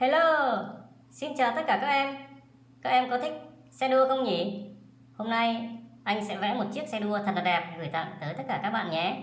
Hello, xin chào tất cả các em. Các em có thích xe đua không nhỉ? Hôm nay anh sẽ vẽ một chiếc xe đua thật là đẹp gửi tặng tới tất cả các bạn nhé.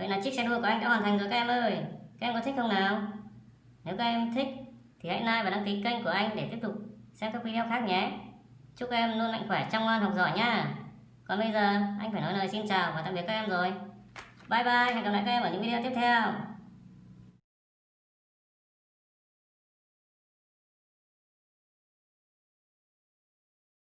Vậy là chiếc xe đua của anh đã hoàn thành rồi các em ơi. Các em có thích không nào? Nếu các em thích thì hãy like và đăng ký kênh của anh để tiếp tục xem các video khác nhé. Chúc các em luôn mạnh khỏe, chăm ngoan, học giỏi nha. Còn bây giờ anh phải nói lời xin chào và tạm biệt các em rồi. Bye bye, hẹn gặp lại các em ở những video tiếp theo.